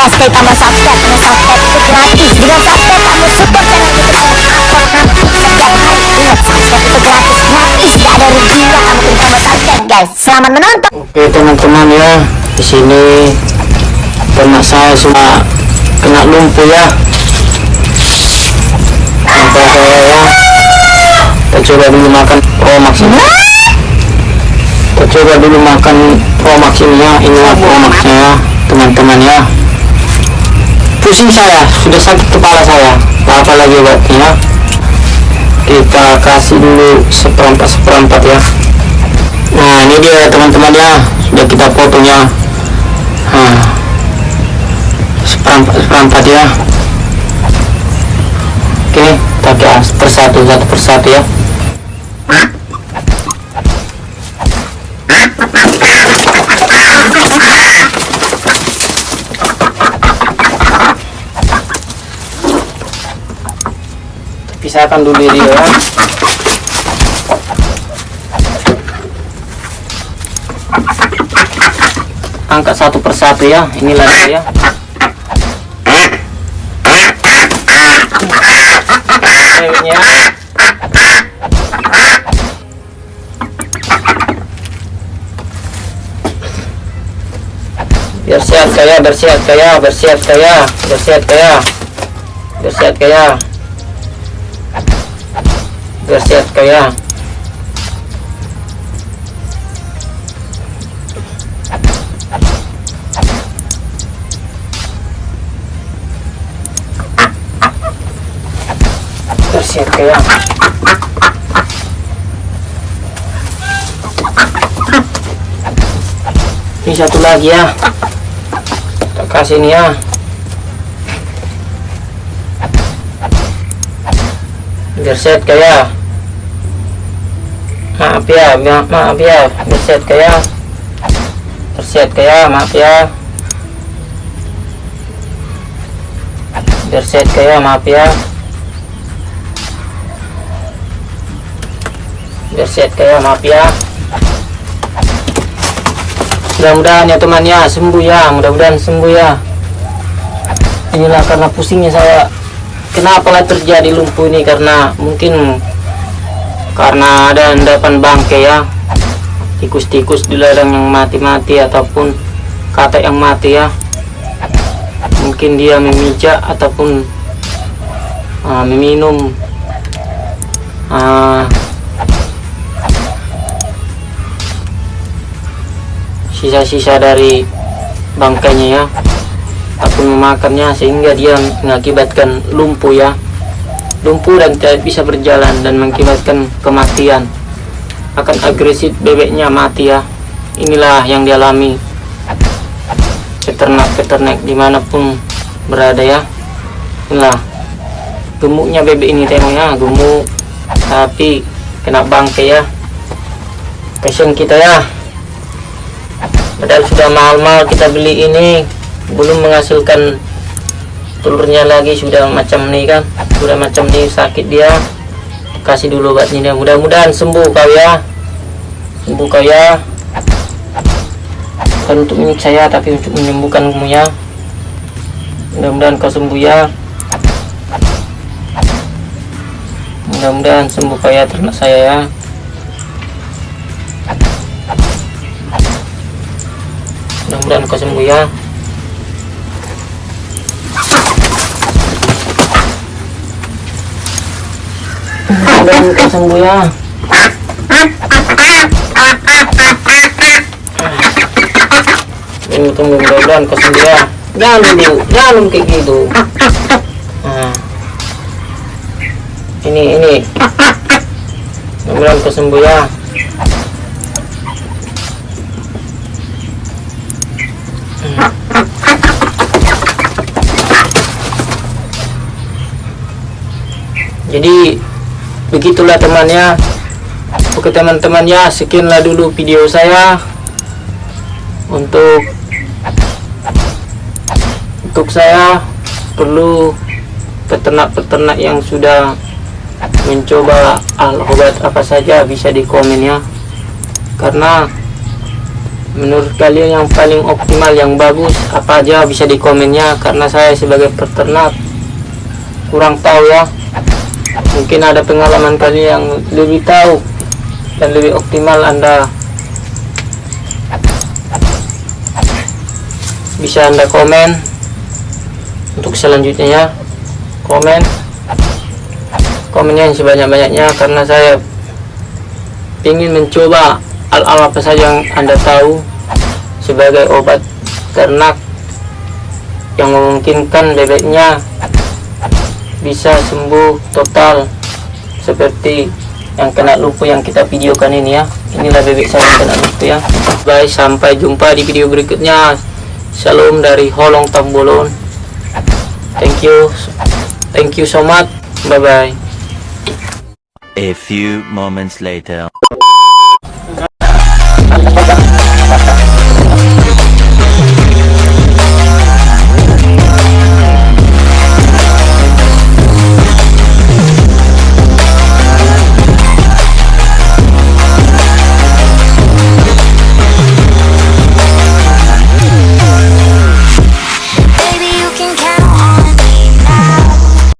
guys klik tombol subscribe karena subscribe. Itu gratis. Dengan subscribe kamu support channel youtube saya upload nanti setiap hari ingat subscribe itu gratis. Gratis. Gak ada ruginya kamu klik tombol subscribe guys. Selamat menonton. Oke teman-teman ya, di sini ternak saya sudah kena lumpuh ya. Sampai saya ya, kita coba dulu makan Promax ini. Kita coba dulu makan Promax ini ya, inilah Promaxnya ya, teman-teman ya. Pusing saya, sudah sakit kepala saya. Apa lagi buatnya? Kita kasih dulu seperempat seperempat ya. Nah ini dia teman-teman ya sudah kita potong ya nah, seperempat seperempat ya oke kita persatu satu persatu ya pisahkan dulu dia ya. Angkat satu persatu ya. Inilah dia ceweknya. Biar sehat kaya. Bersehat kaya. Bersehat kaya. Bersehat kaya. Bersehat kaya bersehat kaya bersiap kaya ini satu lagi ya. Kita kasih ini ya. Berset kaya maaf ya ma maaf ya. Berset kaya berset kaya maaf ya. Berset kaya maaf ya. Berset kayak maaf ya. Mudah-mudahan ya teman ya sembuh ya. Mudah-mudahan sembuh ya. Inilah karena pusingnya saya. Kenapa lah terjadi lumpuh ini? Karena mungkin karena ada endapan bangke ya. Tikus-tikus di ladang yang mati-mati ataupun kata yang mati ya. Mungkin dia memijak ataupun uh, meminum. Uh, sisa-sisa dari bangkainya ya. Ataupun memakannya sehingga dia mengakibatkan lumpuh ya lumpuh dan tidak bisa berjalan dan mengakibatkan kematian. Akan agresif bebeknya mati ya. Inilah yang dialami peternak-peternak di mana pun berada ya. Inilah gemuknya bebek ini tengoknya gemuk. Tapi kena bangkai ya. Kasihan kita ya. Padahal sudah mahal-mahal kita beli ini belum menghasilkan telurnya lagi sudah macam ini kan? Sudah macam ini sakit dia. Kasih dulu obatnya mudah-mudahan sembuh kau ya. Sembuh kau ya. Bukan untuk milik saya tapi untuk menyembuhkan kamu ya. Mudah-mudahan kau sembuh ya. Mudah-mudahan sembuh kau ya ternak saya ya. Mudah-mudahan kau sembuh ya mudah-mudahan kau sembuh ya tunggu tunggu mudah-mudahan sembuh ya jangan dulu jangan kayak gitu. Nah. ini ini. Mudah-mudahan kau sembuh ya jadi begitulah temannya. Oke teman-teman ya sekianlah dulu video saya untuk untuk saya. Perlu peternak-peternak yang sudah mencoba al obat apa saja bisa di komen ya. Karena menurut kalian yang paling optimal yang bagus apa aja bisa di komennya karena saya sebagai peternak kurang tahu ya mungkin ada pengalaman kalian yang lebih tahu dan lebih optimal anda bisa anda komen. Untuk selanjutnya ya komen. Komennya yang sebanyak-banyaknya karena saya ingin mencoba al-al apa saja yang anda tahu sebagai obat ternak yang memungkinkan bebeknya bisa sembuh total seperti yang kena lumpuh yang kita videokan ini ya. Inilah bebek saya yang kena lumpuh ya. Bye sampai jumpa di video berikutnya. Shalom dari Holong Tambolon. Thank you. Thank you so much. Bye bye A few moments later.